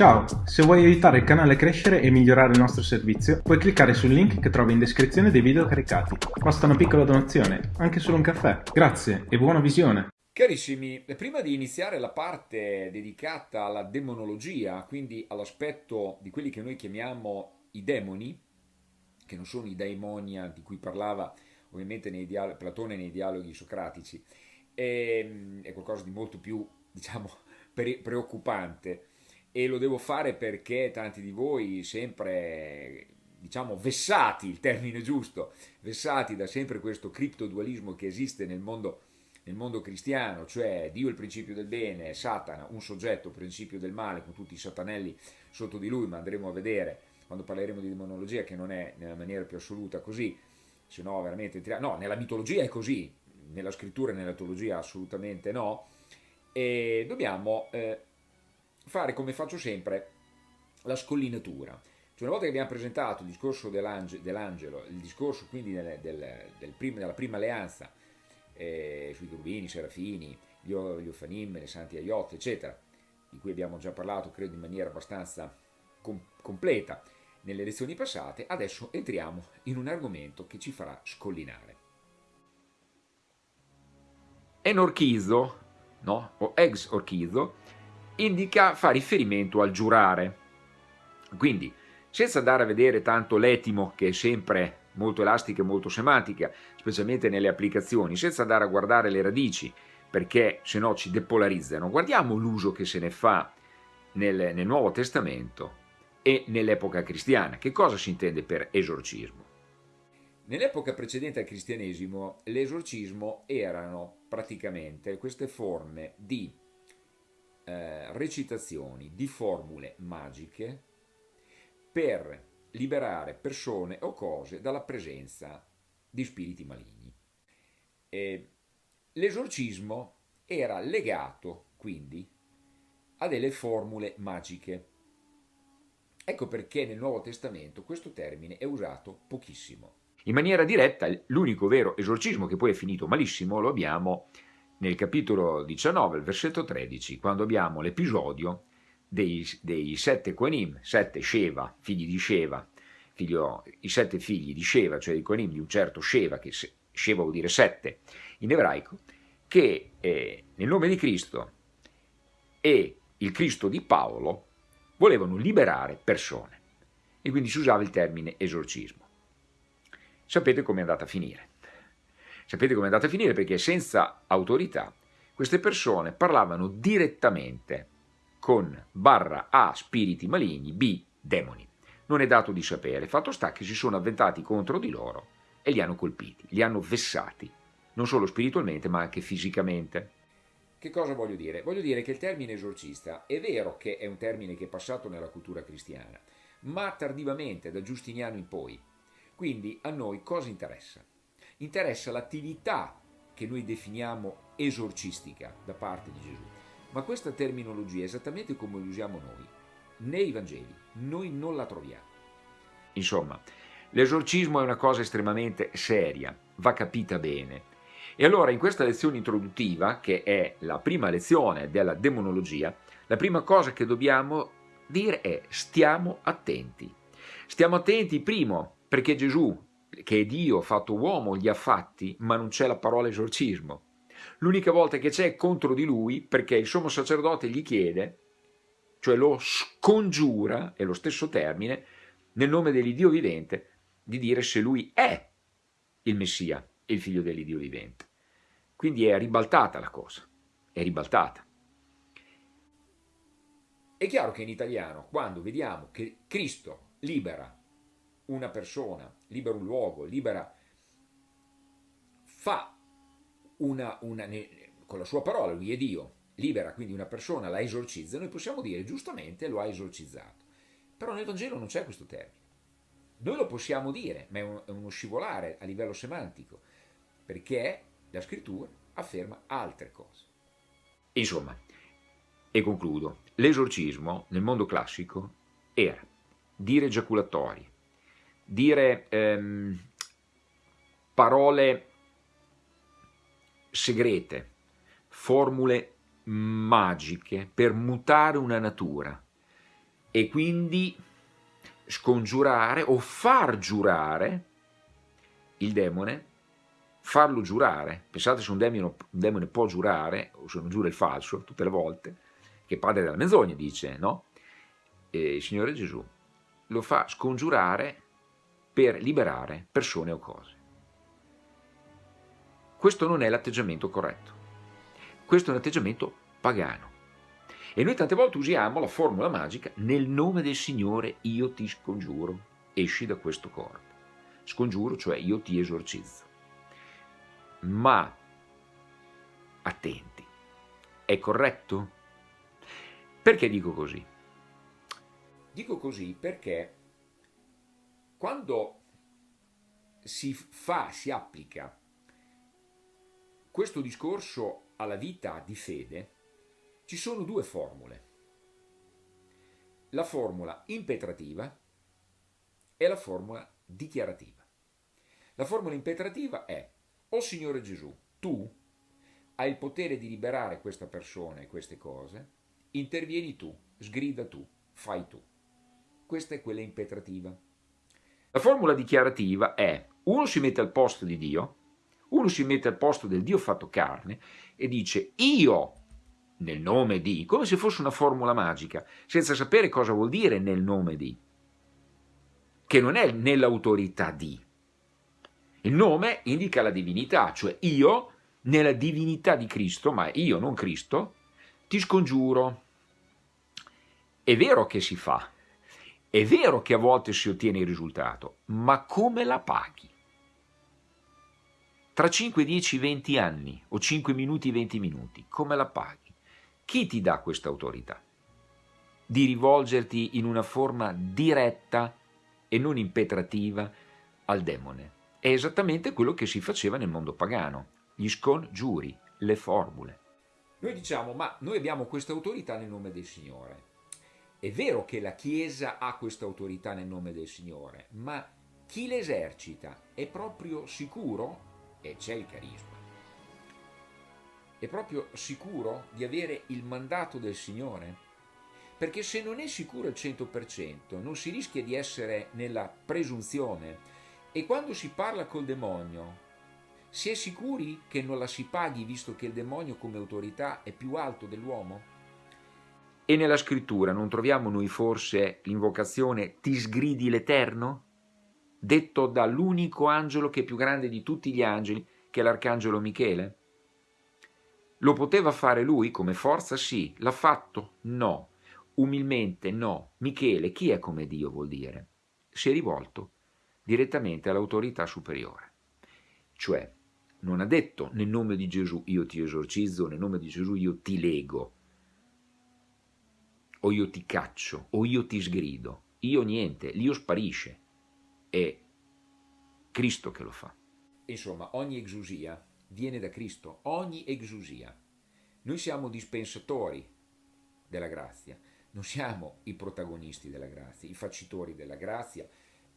Ciao, se vuoi aiutare il canale a crescere e migliorare il nostro servizio, puoi cliccare sul link che trovi in descrizione dei video caricati. Basta una piccola donazione, anche solo un caffè. Grazie e buona visione! Carissimi, prima di iniziare la parte dedicata alla demonologia, quindi all'aspetto di quelli che noi chiamiamo i demoni, che non sono i daimonia di cui parlava ovviamente nei Platone nei dialoghi socratici, è, ehm, è qualcosa di molto più, diciamo, preoccupante e lo devo fare perché tanti di voi sempre diciamo vessati, il termine giusto, vessati da sempre questo criptodualismo che esiste nel mondo, nel mondo cristiano, cioè Dio il principio del bene, Satana un soggetto principio del male con tutti i satanelli sotto di lui, ma andremo a vedere quando parleremo di demonologia che non è nella maniera più assoluta così, se no veramente, no, nella mitologia è così, nella scrittura e nella teologia assolutamente no, e dobbiamo eh, fare come faccio sempre la scollinatura. Cioè una volta che abbiamo presentato il discorso dell'angelo, il discorso quindi del, del, del prim, della prima alleanza eh, sui Turbini, Serafini, gli, gli Ofanim, le Santi Aiot, eccetera, di cui abbiamo già parlato credo in maniera abbastanza com completa nelle lezioni passate, adesso entriamo in un argomento che ci farà scollinare. Enorchizo, no? o ex orchizo, indica, fa riferimento al giurare. Quindi, senza andare a vedere tanto l'etimo, che è sempre molto elastica e molto semantica, specialmente nelle applicazioni, senza andare a guardare le radici, perché se no ci depolarizzano, guardiamo l'uso che se ne fa nel, nel Nuovo Testamento e nell'epoca cristiana. Che cosa si intende per esorcismo? Nell'epoca precedente al cristianesimo, l'esorcismo erano praticamente queste forme di eh, recitazioni di formule magiche per liberare persone o cose dalla presenza di spiriti maligni. L'esorcismo era legato quindi a delle formule magiche. Ecco perché nel Nuovo Testamento questo termine è usato pochissimo. In maniera diretta l'unico vero esorcismo che poi è finito malissimo lo abbiamo nel capitolo 19, il versetto 13, quando abbiamo l'episodio dei, dei, sette Koanim, sette Sheva, figli di Sheva, figlio, i sette figli di Sheva, cioè di Koanim, di un certo Sheva, che Sheva vuol dire sette in ebraico, che eh, nel nome di Cristo e il Cristo di Paolo volevano liberare persone. E quindi si usava il termine esorcismo. Sapete come è andata a finire. Sapete come è andata a finire? Perché senza autorità queste persone parlavano direttamente con barra A spiriti maligni, B demoni. Non è dato di sapere, fatto sta che si sono avventati contro di loro e li hanno colpiti, li hanno vessati, non solo spiritualmente ma anche fisicamente. Che cosa voglio dire? Voglio dire che il termine esorcista è vero che è un termine che è passato nella cultura cristiana, ma tardivamente, da Giustiniano in poi. Quindi a noi cosa interessa? Interessa l'attività che noi definiamo esorcistica da parte di Gesù. Ma questa terminologia, esattamente come la usiamo noi, nei Vangeli, noi non la troviamo. Insomma, l'esorcismo è una cosa estremamente seria, va capita bene. E allora in questa lezione introduttiva, che è la prima lezione della demonologia, la prima cosa che dobbiamo dire è stiamo attenti. Stiamo attenti, primo, perché Gesù che Dio fatto uomo gli ha fatti, ma non c'è la parola esorcismo. L'unica volta che c'è è contro di lui perché il sommo sacerdote gli chiede, cioè lo scongiura, è lo stesso termine, nel nome dell'Iddio vivente, di dire se lui è il Messia, il figlio dell'Iddio vivente. Quindi è ribaltata la cosa, è ribaltata. È chiaro che in italiano, quando vediamo che Cristo libera una persona, libera un luogo, libera, fa una, una, con la sua parola, lui è Dio, libera quindi una persona, la esorcizza, noi possiamo dire giustamente lo ha esorcizzato. Però nel Vangelo non c'è questo termine. Noi lo possiamo dire, ma è, un, è uno scivolare a livello semantico, perché la scrittura afferma altre cose. Insomma, e concludo, l'esorcismo nel mondo classico era dire giaculatori, dire ehm, parole segrete, formule magiche per mutare una natura, e quindi scongiurare o far giurare il demone, farlo giurare. Pensate se un demone, un demone può giurare, o se non giura il falso, tutte le volte, che padre della menzogna dice, no? E il Signore Gesù lo fa scongiurare per liberare persone o cose. Questo non è l'atteggiamento corretto, questo è un atteggiamento pagano. E noi tante volte usiamo la formula magica nel nome del Signore io ti scongiuro, esci da questo corpo. Scongiuro, cioè io ti esorcizzo. Ma attenti, è corretto? Perché dico così? Dico così perché quando si fa, si applica questo discorso alla vita di fede, ci sono due formule. La formula impetrativa e la formula dichiarativa. La formula impetrativa è, o oh Signore Gesù, tu hai il potere di liberare questa persona e queste cose, intervieni tu, sgrida tu, fai tu. Questa è quella impetrativa. La formula dichiarativa è, uno si mette al posto di Dio, uno si mette al posto del Dio fatto carne e dice io nel nome di, come se fosse una formula magica, senza sapere cosa vuol dire nel nome di, che non è nell'autorità di. Il nome indica la divinità, cioè io, nella divinità di Cristo, ma io, non Cristo, ti scongiuro. È vero che si fa, è vero che a volte si ottiene il risultato, ma come la paghi? Tra 5, 10, 20 anni o 5 minuti, 20 minuti, come la paghi? Chi ti dà questa autorità? Di rivolgerti in una forma diretta e non impetrativa al demone. È esattamente quello che si faceva nel mondo pagano, gli scongiuri, le formule. Noi diciamo, ma noi abbiamo questa autorità nel nome del Signore. È vero che la Chiesa ha questa autorità nel nome del Signore, ma chi l'esercita è proprio sicuro, e c'è il carisma, è proprio sicuro di avere il mandato del Signore? Perché se non è sicuro al 100% non si rischia di essere nella presunzione e quando si parla col demonio si è sicuri che non la si paghi visto che il demonio come autorità è più alto dell'uomo? E nella scrittura non troviamo noi forse l'invocazione ti sgridi l'Eterno? Detto dall'unico angelo che è più grande di tutti gli angeli, che è l'arcangelo Michele? Lo poteva fare lui come forza? Sì. L'ha fatto? No. Umilmente no. Michele, chi è come Dio vuol dire? Si è rivolto direttamente all'autorità superiore. Cioè, non ha detto nel nome di Gesù io ti esorcizzo, nel nome di Gesù io ti lego, o io ti caccio, o io ti sgrido. Io niente, l'io sparisce. È Cristo che lo fa. Insomma, ogni exusia viene da Cristo, ogni exusia. Noi siamo dispensatori della grazia, non siamo i protagonisti della grazia, i facitori della grazia,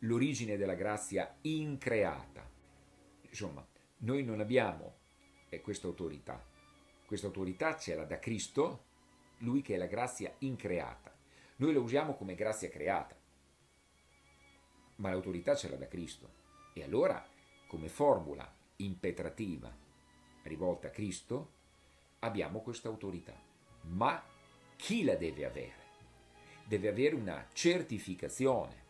l'origine della grazia increata. Insomma, noi non abbiamo questa autorità. Questa autorità ce l'ha da Cristo, lui che è la grazia increata. Noi la usiamo come grazia creata, ma l'autorità ce l'ha da Cristo. E allora, come formula impetrativa rivolta a Cristo, abbiamo questa autorità. Ma chi la deve avere? Deve avere una certificazione.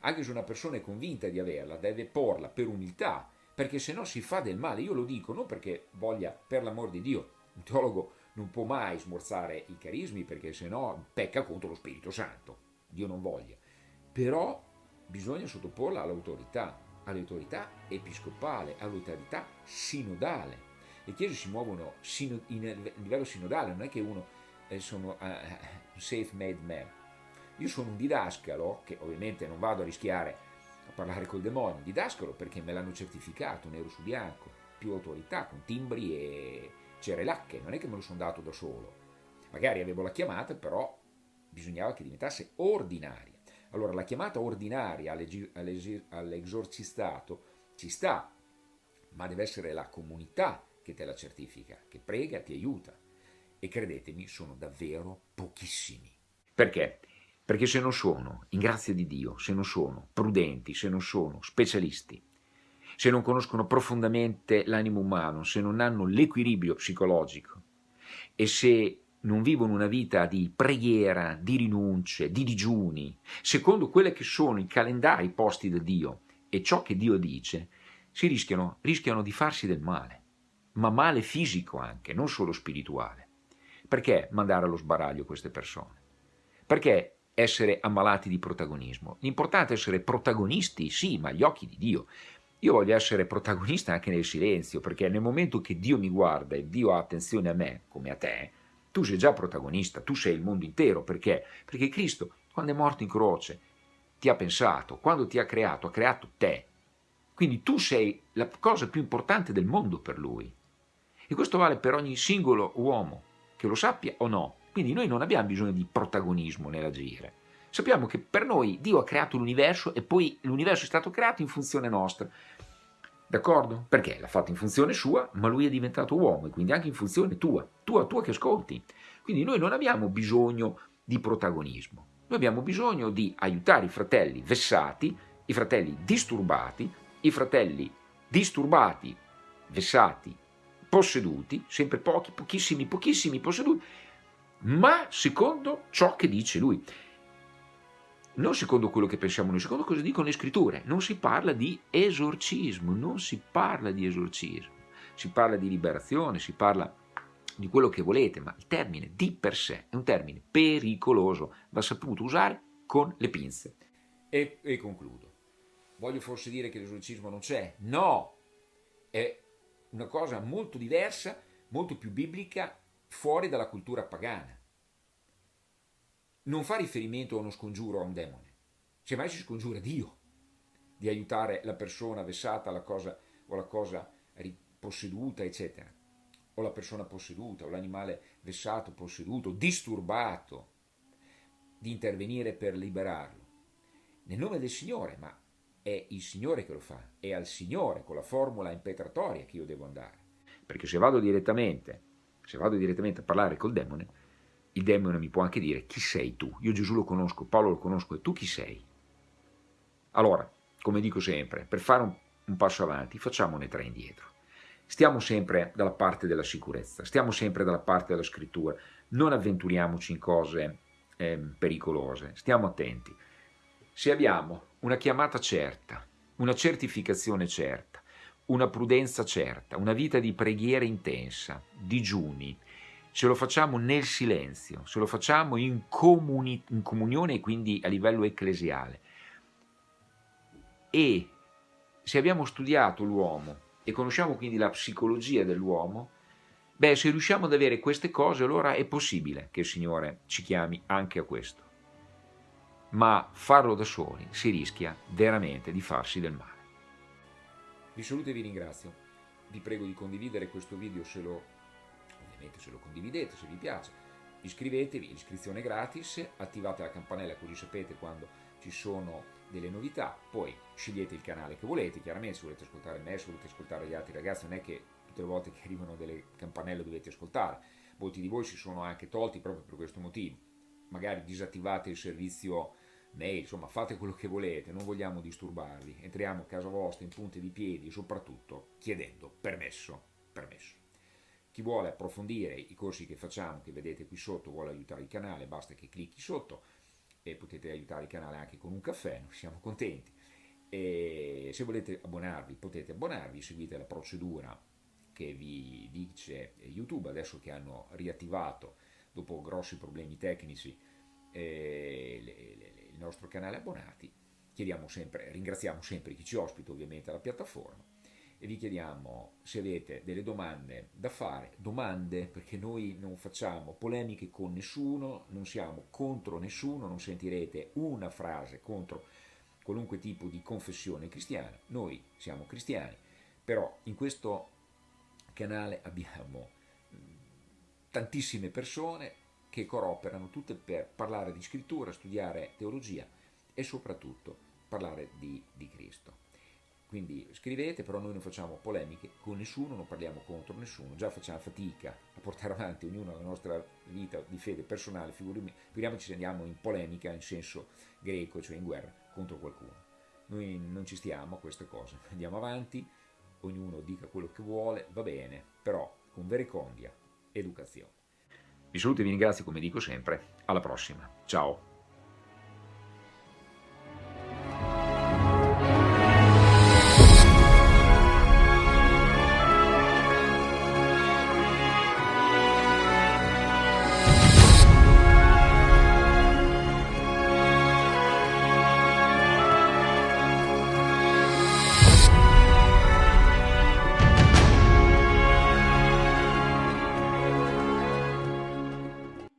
Anche se una persona è convinta di averla, deve porla per umiltà, perché se no si fa del male. Io lo dico non perché voglia, per l'amor di Dio, un teologo non può mai smorzare i carismi perché se no pecca contro lo Spirito Santo. Dio non voglia. Però bisogna sottoporla all'autorità all'autorità episcopale, all'autorità sinodale. Le chiese si muovono in livello sinodale, non è che uno eh, sono uh, un safe-made man. Io sono un didascalo, che ovviamente non vado a rischiare a parlare col demonio, didascalo perché me l'hanno certificato nero su bianco, più autorità, con timbri e cerelacche, non è che me lo sono dato da solo. Magari avevo la chiamata, però bisognava che diventasse ordinaria. Allora la chiamata ordinaria all'esorcistato ci sta, ma deve essere la comunità che te la certifica, che prega, ti aiuta. E credetemi, sono davvero pochissimi. Perché? Perché se non sono, in grazia di Dio, se non sono prudenti, se non sono specialisti, se non conoscono profondamente l'animo umano, se non hanno l'equilibrio psicologico e se non vivono una vita di preghiera, di rinunce, di digiuni, secondo quelle che sono i calendari posti da Dio e ciò che Dio dice, si rischiano, rischiano di farsi del male, ma male fisico anche, non solo spirituale. Perché mandare allo sbaraglio queste persone? Perché essere ammalati di protagonismo. L'importante è essere protagonisti, sì, ma agli occhi di Dio. Io voglio essere protagonista anche nel silenzio, perché nel momento che Dio mi guarda e Dio ha attenzione a me, come a te, tu sei già protagonista, tu sei il mondo intero, perché? Perché Cristo, quando è morto in croce, ti ha pensato, quando ti ha creato, ha creato te. Quindi tu sei la cosa più importante del mondo per Lui. E questo vale per ogni singolo uomo, che lo sappia o no. Quindi noi non abbiamo bisogno di protagonismo nell'agire. Sappiamo che per noi Dio ha creato l'universo e poi l'universo è stato creato in funzione nostra. D'accordo? Perché l'ha fatto in funzione sua, ma lui è diventato uomo e quindi anche in funzione tua, tua, tua che ascolti. Quindi noi non abbiamo bisogno di protagonismo, noi abbiamo bisogno di aiutare i fratelli vessati, i fratelli disturbati, i fratelli disturbati, vessati, posseduti, sempre pochi, pochissimi, pochissimi posseduti, ma secondo ciò che dice lui. Non secondo quello che pensiamo noi, secondo cosa dicono le scritture. Non si parla di esorcismo, non si parla di esorcismo. Si parla di liberazione, si parla di quello che volete, ma il termine di per sé è un termine pericoloso, va saputo usare con le pinze. E, e concludo. Voglio forse dire che l'esorcismo non c'è? No! È una cosa molto diversa, molto più biblica fuori dalla cultura pagana. Non fa riferimento a uno scongiuro a un demone, semmai si scongiura Dio di aiutare la persona vessata la cosa, o la cosa posseduta, eccetera, o la persona posseduta, o l'animale vessato, posseduto, disturbato, di intervenire per liberarlo. Nel nome del Signore, ma è il Signore che lo fa, è al Signore con la formula impetratoria che io devo andare. Perché se vado direttamente se vado direttamente a parlare col demone, il demone mi può anche dire chi sei tu? Io Gesù lo conosco, Paolo lo conosco e tu chi sei? Allora, come dico sempre, per fare un, un passo avanti facciamone tre indietro. Stiamo sempre dalla parte della sicurezza, stiamo sempre dalla parte della scrittura, non avventuriamoci in cose eh, pericolose, stiamo attenti. Se abbiamo una chiamata certa, una certificazione certa, una prudenza certa, una vita di preghiera intensa, digiuni, se lo facciamo nel silenzio, se lo facciamo in, comuni, in comunione e quindi a livello ecclesiale. E se abbiamo studiato l'uomo e conosciamo quindi la psicologia dell'uomo, beh, se riusciamo ad avere queste cose, allora è possibile che il Signore ci chiami anche a questo. Ma farlo da soli si rischia veramente di farsi del male. Vi saluto e vi ringrazio. Vi prego di condividere questo video se lo, se lo condividete, se vi piace. Iscrivetevi, iscrizione gratis, attivate la campanella così sapete quando ci sono delle novità, poi scegliete il canale che volete, chiaramente se volete ascoltare me, se volete ascoltare gli altri ragazzi, non è che tutte le volte che arrivano delle campanelle dovete ascoltare, molti di voi si sono anche tolti proprio per questo motivo, magari disattivate il servizio mail, insomma fate quello che volete, non vogliamo disturbarvi, entriamo a casa vostra in punte di piedi e soprattutto chiedendo permesso, permesso. Chi vuole approfondire i corsi che facciamo, che vedete qui sotto, vuole aiutare il canale, basta che clicchi sotto e potete aiutare il canale anche con un caffè, noi siamo contenti. E se volete abbonarvi, potete abbonarvi, seguite la procedura che vi dice YouTube, adesso che hanno riattivato, dopo grossi problemi tecnici, eh, le, le, il nostro canale abbonati, chiediamo sempre, ringraziamo sempre chi ci ospita ovviamente alla piattaforma e vi chiediamo se avete delle domande da fare, domande perché noi non facciamo polemiche con nessuno, non siamo contro nessuno, non sentirete una frase contro qualunque tipo di confessione cristiana, noi siamo cristiani, però in questo canale abbiamo tantissime persone che cooperano tutte per parlare di scrittura, studiare teologia e soprattutto parlare di, di Cristo. Quindi scrivete, però noi non facciamo polemiche con nessuno, non parliamo contro nessuno, già facciamo fatica a portare avanti ognuno la nostra vita di fede personale, figuriamoci se andiamo in polemica in senso greco, cioè in guerra contro qualcuno. Noi non ci stiamo a queste cose, andiamo avanti, ognuno dica quello che vuole, va bene, però con vericondia, educazione. Vi saluto e vi ringrazio come dico sempre, alla prossima, ciao!